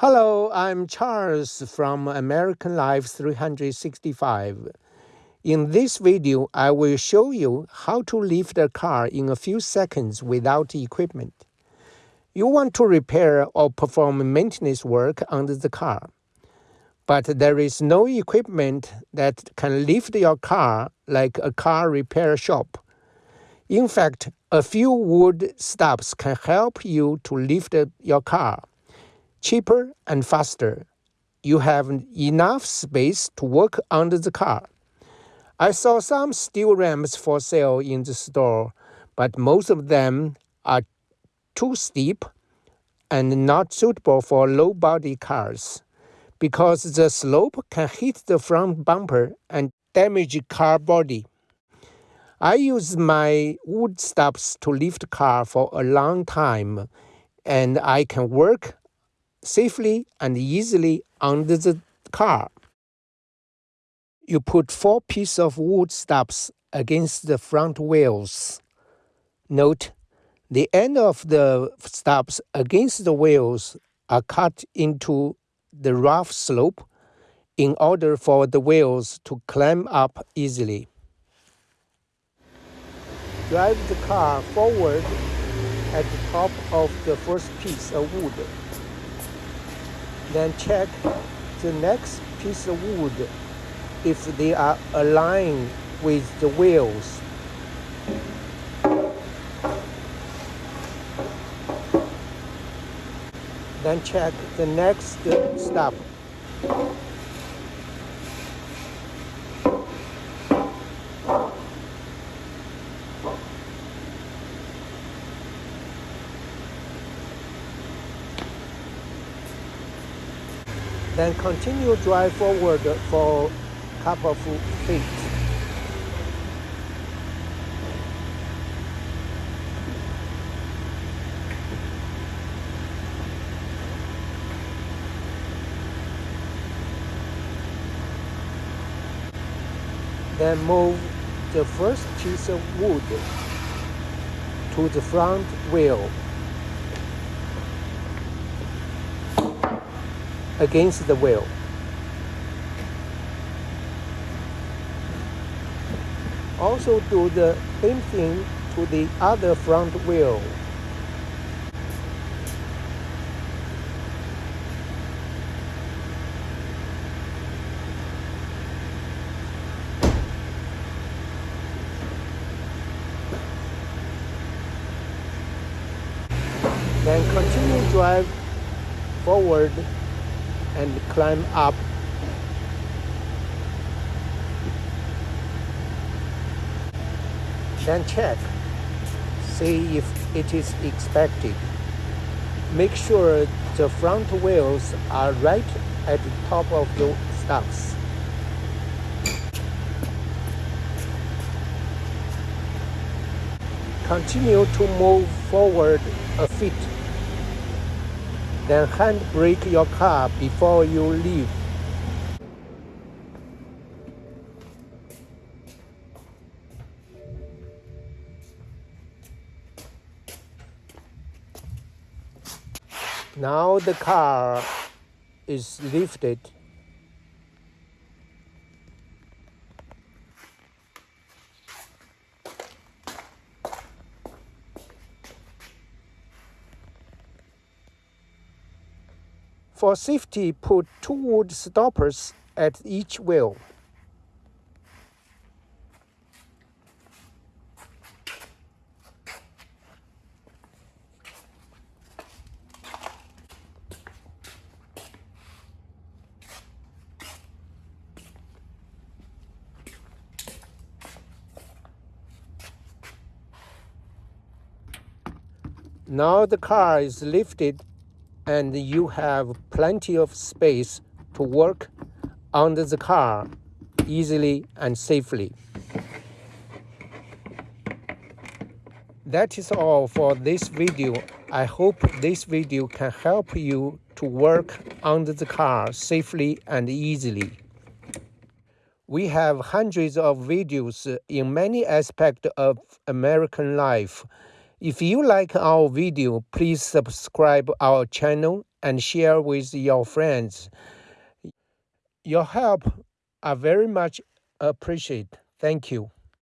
Hello, I'm Charles from American Life 365. In this video, I will show you how to lift a car in a few seconds without equipment. You want to repair or perform maintenance work on the car, but there is no equipment that can lift your car like a car repair shop. In fact, a few wood stubs can help you to lift your car cheaper and faster. You have enough space to work under the car. I saw some steel ramps for sale in the store, but most of them are too steep and not suitable for low body cars because the slope can hit the front bumper and damage car body. I use my wood stops to lift car for a long time and I can work safely and easily under the car. You put four pieces of wood stubs against the front wheels. Note, the end of the stubs against the wheels are cut into the rough slope in order for the wheels to climb up easily. Drive the car forward at the top of the first piece of wood. Then check the next piece of wood if they are aligned with the wheels. Then check the next step. Then continue drive forward for a couple of feet. Then move the first piece of wood to the front wheel. Against the wheel. Also do the same thing to the other front wheel. Then continue drive forward and climb up. Then check see if it is expected. Make sure the front wheels are right at the top of the stubs continue to move forward a feet then handbrake your car before you leave. Now the car is lifted For safety, put two wood stoppers at each wheel. Now the car is lifted and you have plenty of space to work under the car easily and safely. That is all for this video. I hope this video can help you to work under the car safely and easily. We have hundreds of videos in many aspects of American life if you like our video, please subscribe our channel and share with your friends. Your help are very much appreciated. Thank you.